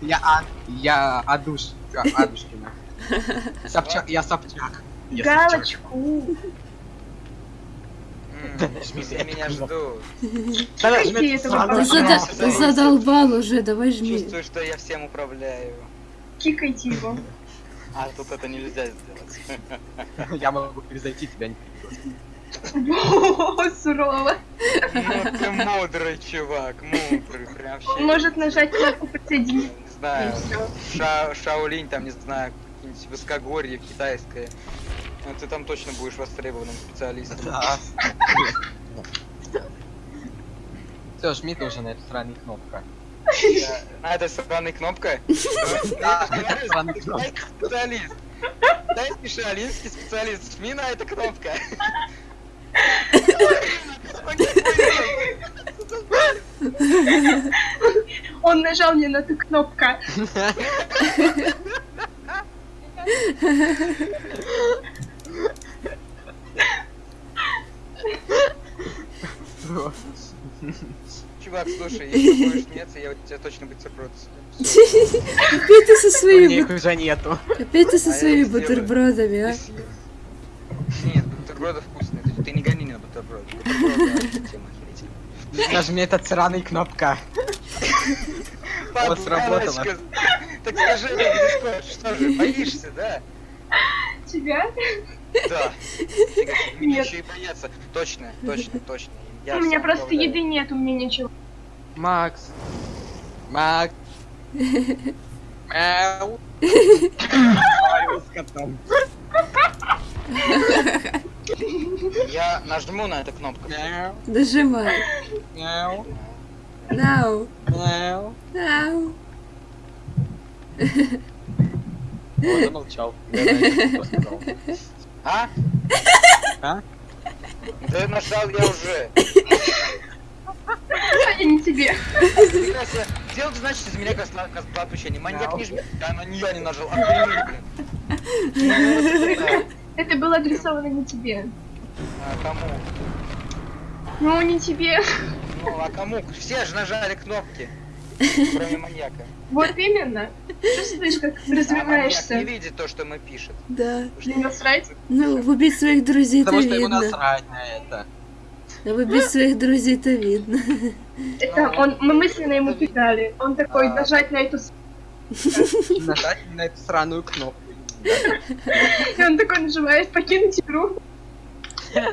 Я, а, я Адуш, Адушкина. Собчак, я Собчак. Я. Галочку. Все меня ждут. Зада- ты задолбал уже, давай жми. Чувствую, что я всем управляю. Кикайте его. А тут это нельзя сделать. Я могу перезайти тебя. не- О, сурово. Ну ты мудрый чувак, мудрый, прям вообще. Он может нажать кнопку подсоединить. Знаю. Ша Шаолинь, там, не знаю, какие-нибудь высокогорье китайское. Ну, ты там точно будешь востребованным специалистом. Да. Все, жми ты уже на эту странную кнопку. Да. А это странная кнопка? Да, это странная кнопка. Специалист. Китайский шаолинский специалист. Жми на эта кнопка. Он нажал мне на эту кнопку. Чувак, слушай, если будешь смеяться, я у тебя точно бутерброд съем. Всё. Опять ты со У своими, них уже нету. опять ты со А своими бутербродами, а? Ты. Нет, бутерброды вкусные. Ты, ты не гони на бутерброд. Бутерброды тема охерительная. Нажми этот сраный кнопка. Вот сработало. Так скажи мне, Дискорд, что же, боишься, да? Тебя? Да. Мне Нет. еще и бояться. Точно, точно, точно. Я У меня просто управляю. еды нет, у меня ничего. Макс. Макс. Мяу. Я нажму на эту кнопку. Дожимай. Мяу. Нау, Мяу. нау. Он замолчал. Я. А? А? Да нажал я уже. А я не тебе. Сделал, значит, из меня козла отпущения. Маньяк не жми. Да, на нее не нажал. Это было адресовано не тебе. А кому? Ну, не тебе. Ну, а кому? Все же нажали кнопки. Кроме маньяка. Вот именно. Чувствуешь, как А маньяк не развиваешься. видит то, что мы пишем. Да. Не насрать. Ну, убить своих друзей-то Потому что ему видно. насрать на это. А убить своих друзей-то видно. Это он, мы мысленно ему кидали. Он такой, А. нажать на эту... Нажать на эту сраную кнопку. И он такой нажимает покинуть игру.